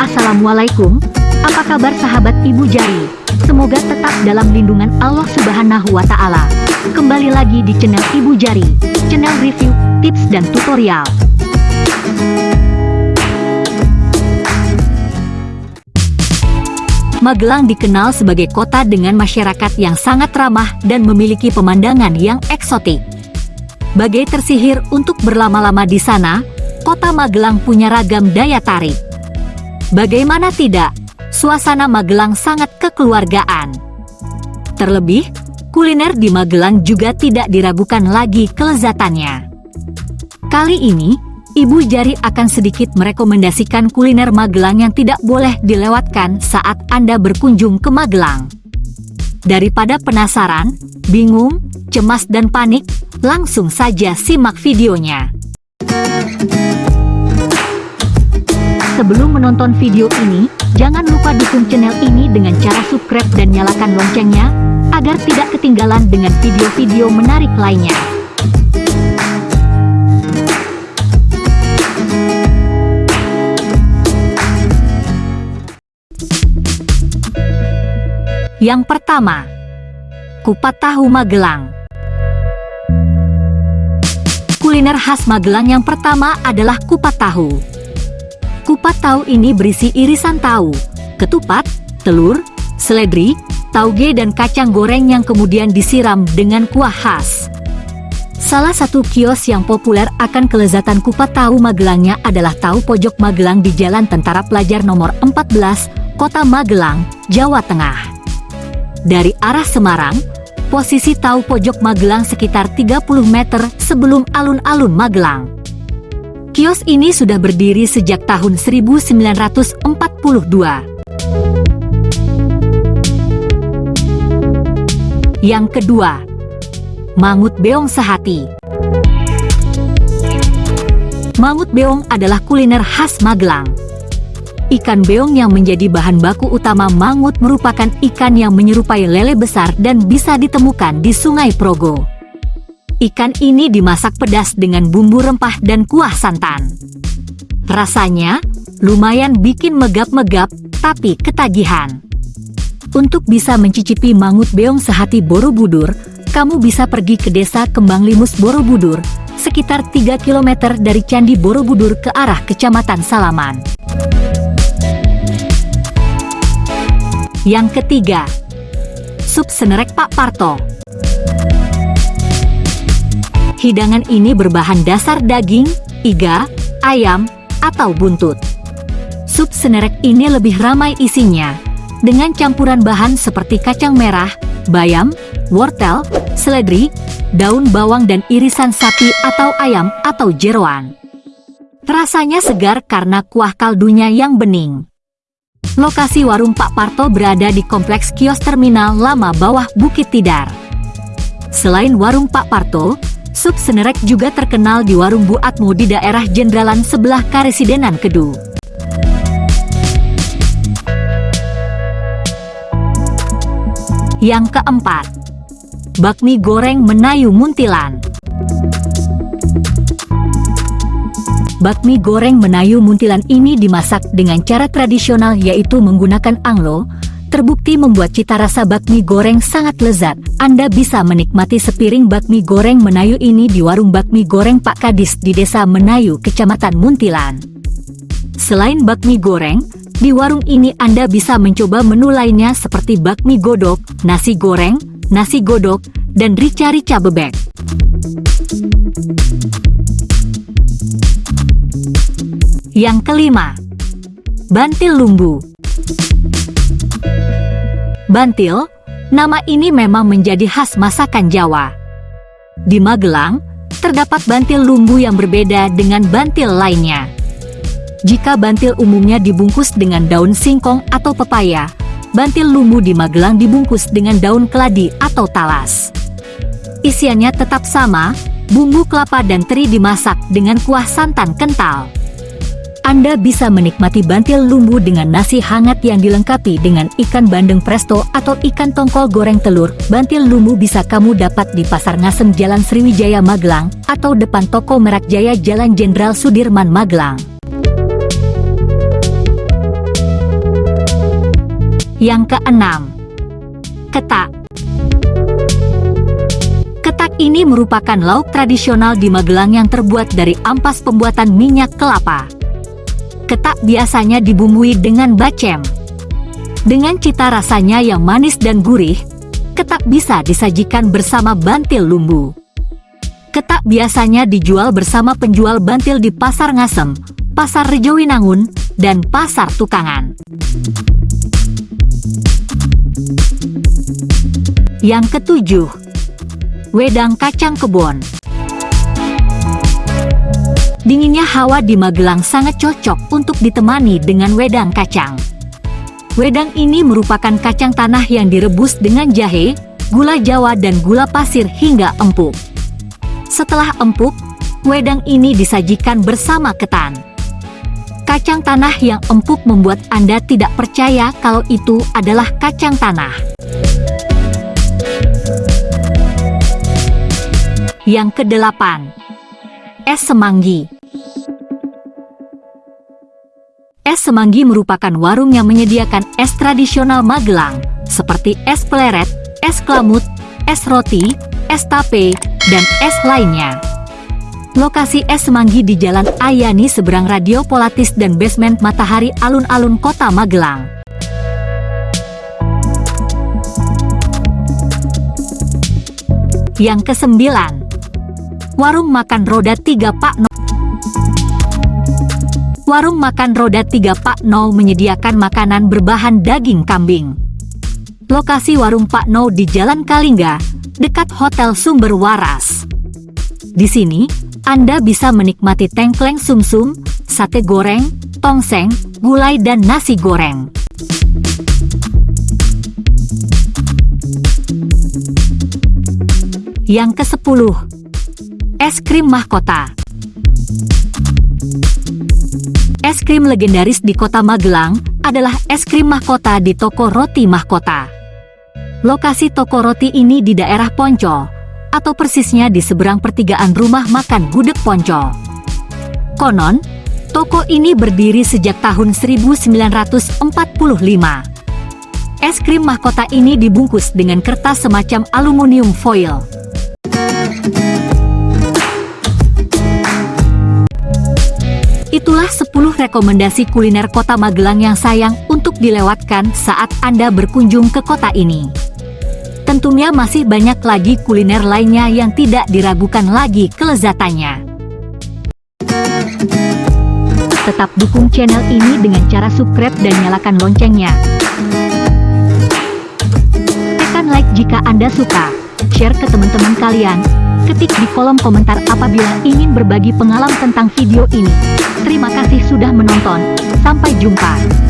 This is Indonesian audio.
Assalamualaikum, apa kabar sahabat Ibu Jari? Semoga tetap dalam lindungan Allah Subhanahu wa Ta'ala. Kembali lagi di channel Ibu Jari, channel review, tips, dan tutorial. Magelang dikenal sebagai kota dengan masyarakat yang sangat ramah dan memiliki pemandangan yang eksotik. Bagai tersihir untuk berlama-lama di sana, kota Magelang punya ragam daya tarik. Bagaimana tidak, suasana Magelang sangat kekeluargaan. Terlebih, kuliner di Magelang juga tidak diragukan lagi kelezatannya. Kali ini, Ibu Jari akan sedikit merekomendasikan kuliner Magelang yang tidak boleh dilewatkan saat Anda berkunjung ke Magelang. Daripada penasaran, bingung, cemas dan panik, langsung saja simak videonya. Sebelum menonton video ini, jangan lupa dukung channel ini dengan cara subscribe dan nyalakan loncengnya, agar tidak ketinggalan dengan video-video menarik lainnya. Yang pertama, kupat tahu Magelang. Kuliner khas Magelang yang pertama adalah kupat tahu. Kupat tahu ini berisi irisan tahu, ketupat, telur, seledri, tauge dan kacang goreng yang kemudian disiram dengan kuah khas. Salah satu kios yang populer akan kelezatan kupat tahu Magelangnya adalah Tahu Pojok Magelang di Jalan Tentara Pelajar nomor 14, Kota Magelang, Jawa Tengah. Dari arah Semarang, posisi tahu pojok Magelang sekitar 30 meter sebelum alun-alun Magelang. Kios ini sudah berdiri sejak tahun 1942. Yang kedua, Mangut Beong Sehati. Mangut beong adalah kuliner khas Magelang. Ikan beong yang menjadi bahan baku utama mangut merupakan ikan yang menyerupai lele besar dan bisa ditemukan di Sungai Progo. Ikan ini dimasak pedas dengan bumbu rempah dan kuah santan. Rasanya lumayan bikin megap-megap, tapi ketagihan. Untuk bisa mencicipi mangut beong sehati Borobudur, kamu bisa pergi ke desa Kembang Limus Borobudur, sekitar 3 km dari Candi Borobudur ke arah Kecamatan Salaman. Yang ketiga, sup senerek Pak Parto. Hidangan ini berbahan dasar daging, iga, ayam, atau buntut. Sup senerek ini lebih ramai isinya, dengan campuran bahan seperti kacang merah, bayam, wortel, seledri, daun bawang dan irisan sapi atau ayam atau jeroan. Rasanya segar karena kuah kaldunya yang bening. Lokasi warung Pak Parto berada di Kompleks Kios Terminal Lama Bawah Bukit Tidar. Selain warung Pak Parto, Sup Senerek juga terkenal di warung Bu Atmo di daerah Jendralan sebelah Karesidenan Kedu. Yang keempat, bakmi goreng menayu muntilan. Bakmi goreng menayu muntilan ini dimasak dengan cara tradisional yaitu menggunakan anglo, terbukti membuat cita rasa bakmi goreng sangat lezat. Anda bisa menikmati sepiring bakmi goreng menayu ini di warung bakmi goreng Pak Kadis di Desa Menayu, Kecamatan Muntilan. Selain bakmi goreng, di warung ini Anda bisa mencoba menu lainnya seperti bakmi godok, nasi goreng, nasi godok, dan rica-rica bebek. Yang kelima, Bantil Lumbu. Bantil, nama ini memang menjadi khas masakan Jawa. Di Magelang, terdapat bantil lumbu yang berbeda dengan bantil lainnya. Jika bantil umumnya dibungkus dengan daun singkong atau pepaya, bantil lumbu di Magelang dibungkus dengan daun keladi atau talas. Isiannya tetap sama, bumbu kelapa dan teri dimasak dengan kuah santan kental. Anda bisa menikmati bantil lumbu dengan nasi hangat yang dilengkapi dengan ikan bandeng presto atau ikan tongkol goreng telur. Bantil lumbu bisa kamu dapat di Pasar Ngasem Jalan Sriwijaya Magelang atau depan toko Merak Jaya Jalan Jenderal Sudirman Magelang. Yang keenam, ketak. Ketak ini merupakan lauk tradisional di Magelang yang terbuat dari ampas pembuatan minyak kelapa ketak biasanya dibumbui dengan bacem. Dengan cita rasanya yang manis dan gurih, ketak bisa disajikan bersama bantil lumbu. Ketak biasanya dijual bersama penjual bantil di Pasar Ngasem, Pasar Rejowinangun, dan Pasar Tukangan. Yang ketujuh, wedang kacang kebon. Dinginnya hawa di Magelang sangat cocok untuk ditemani dengan wedang kacang. Wedang ini merupakan kacang tanah yang direbus dengan jahe, gula jawa dan gula pasir hingga empuk. Setelah empuk, wedang ini disajikan bersama ketan. Kacang tanah yang empuk membuat Anda tidak percaya kalau itu adalah kacang tanah. Yang kedelapan, es semanggi. Es Semanggi merupakan warung yang menyediakan es tradisional Magelang, seperti es peleret, es klamut, es roti, es tape, dan es lainnya. Lokasi es Semanggi di Jalan Ayani seberang Radio Polatis dan basement Matahari Alun-Alun Kota Magelang. Yang kesembilan, Warung Makan Roda 3 Pak No Warung makan roda 3 Pak No menyediakan makanan berbahan daging kambing. Lokasi warung Pak No di Jalan Kalingga, dekat Hotel Sumber Waras. Di sini, Anda bisa menikmati tengkleng sumsum, sate goreng, tongseng, gulai dan nasi goreng. Yang ke-10. Es krim mahkota. Es krim legendaris di kota Magelang adalah es krim mahkota di toko roti mahkota. Lokasi toko roti ini di daerah Ponco, atau persisnya di seberang pertigaan rumah makan Gudeg Ponco. Konon, toko ini berdiri sejak tahun 1945. Es krim mahkota ini dibungkus dengan kertas semacam aluminium foil. Itulah 10 rekomendasi kuliner kota Magelang yang sayang untuk dilewatkan saat Anda berkunjung ke kota ini. Tentunya masih banyak lagi kuliner lainnya yang tidak diragukan lagi kelezatannya. Tetap dukung channel ini dengan cara subscribe dan nyalakan loncengnya. Tekan like jika Anda suka, share ke teman-teman kalian, Ketik di kolom komentar apabila ingin berbagi pengalaman tentang video ini. Terima kasih sudah menonton. Sampai jumpa.